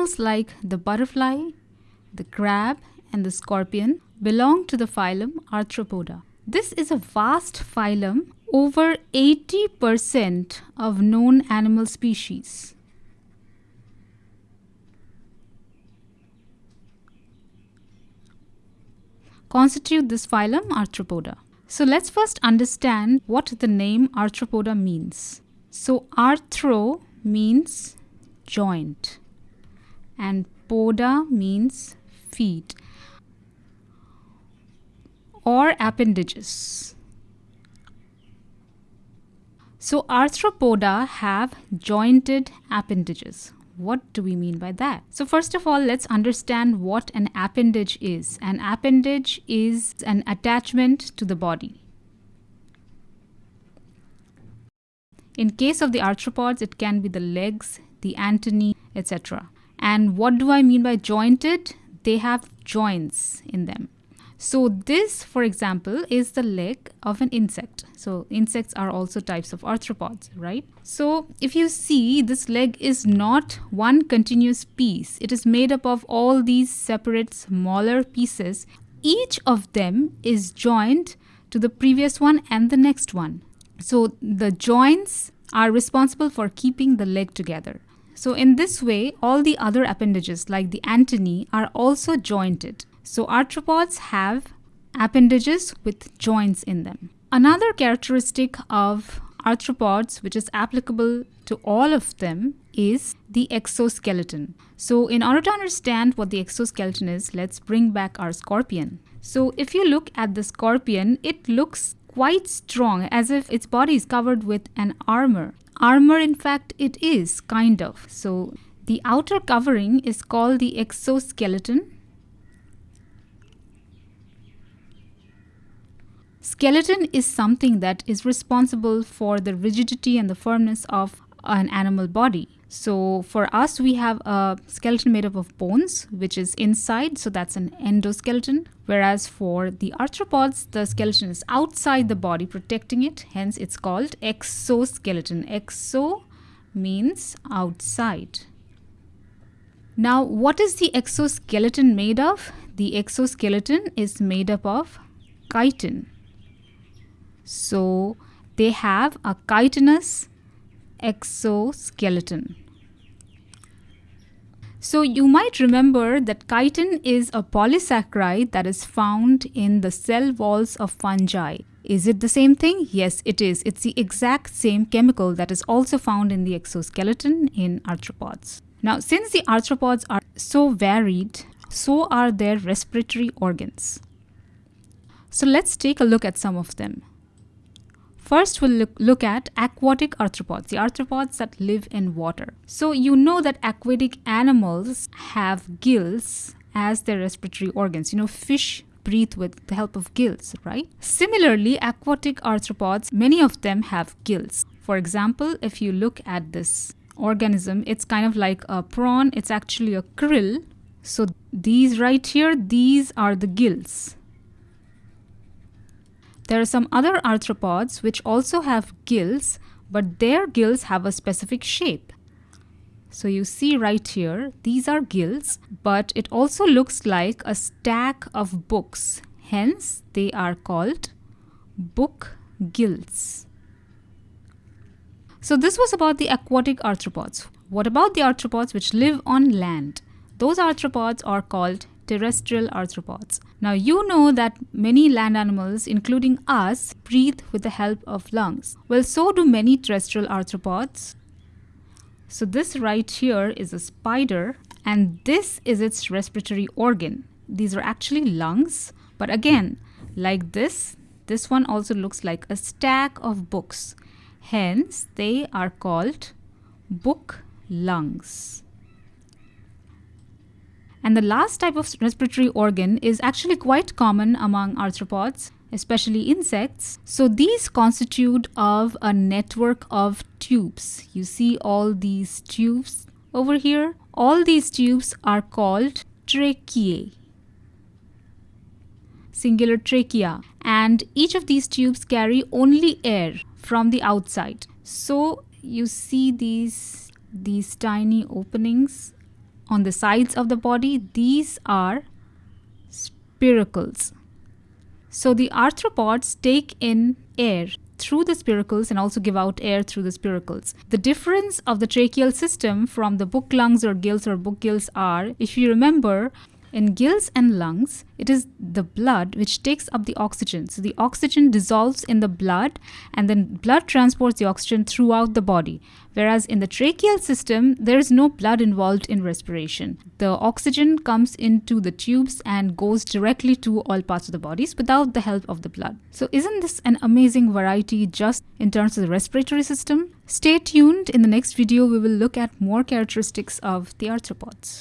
Animals like the butterfly, the crab, and the scorpion belong to the phylum Arthropoda. This is a vast phylum, over 80% of known animal species. constitute this phylum Arthropoda. So let's first understand what the name Arthropoda means. So arthro means joint and poda means feet or appendages. So arthropoda have jointed appendages. What do we mean by that? So first of all, let's understand what an appendage is. An appendage is an attachment to the body. In case of the arthropods, it can be the legs, the antennae, etc. And what do I mean by jointed? They have joints in them. So this, for example, is the leg of an insect. So insects are also types of arthropods, right? So if you see, this leg is not one continuous piece. It is made up of all these separate smaller pieces. Each of them is joined to the previous one and the next one. So the joints are responsible for keeping the leg together. So in this way, all the other appendages like the antennae are also jointed. So arthropods have appendages with joints in them. Another characteristic of arthropods which is applicable to all of them is the exoskeleton. So in order to understand what the exoskeleton is, let's bring back our scorpion. So if you look at the scorpion, it looks quite strong as if its body is covered with an armor. Armor in fact it is, kind of. So the outer covering is called the exoskeleton Skeleton is something that is responsible for the rigidity and the firmness of an animal body. So for us, we have a skeleton made up of bones, which is inside, so that's an endoskeleton. Whereas for the arthropods, the skeleton is outside the body, protecting it. Hence, it's called exoskeleton. Exo means outside. Now, what is the exoskeleton made of? The exoskeleton is made up of chitin. So they have a chitinous exoskeleton. So you might remember that chitin is a polysaccharide that is found in the cell walls of fungi. Is it the same thing? Yes, it is. It's the exact same chemical that is also found in the exoskeleton in arthropods. Now, since the arthropods are so varied, so are their respiratory organs. So let's take a look at some of them. First, we'll look, look at aquatic arthropods, the arthropods that live in water. So you know that aquatic animals have gills as their respiratory organs. You know, fish breathe with the help of gills, right? Similarly, aquatic arthropods, many of them have gills. For example, if you look at this organism, it's kind of like a prawn. It's actually a krill. So these right here, these are the gills. There are some other arthropods which also have gills, but their gills have a specific shape. So you see right here, these are gills, but it also looks like a stack of books. Hence, they are called book gills. So this was about the aquatic arthropods. What about the arthropods which live on land? Those arthropods are called terrestrial arthropods. Now you know that many land animals, including us, breathe with the help of lungs. Well, so do many terrestrial arthropods. So this right here is a spider and this is its respiratory organ. These are actually lungs, but again, like this, this one also looks like a stack of books. Hence, they are called book lungs. And the last type of respiratory organ is actually quite common among arthropods, especially insects. So these constitute of a network of tubes. You see all these tubes over here. All these tubes are called tracheae singular trachea and each of these tubes carry only air from the outside so you see these these tiny openings on the sides of the body, these are spiracles. So the arthropods take in air through the spiracles and also give out air through the spiracles. The difference of the tracheal system from the book lungs or gills or book gills are, if you remember, in gills and lungs, it is the blood which takes up the oxygen. So the oxygen dissolves in the blood and then blood transports the oxygen throughout the body. Whereas in the tracheal system, there is no blood involved in respiration. The oxygen comes into the tubes and goes directly to all parts of the bodies without the help of the blood. So isn't this an amazing variety just in terms of the respiratory system? Stay tuned. In the next video, we will look at more characteristics of the arthropods.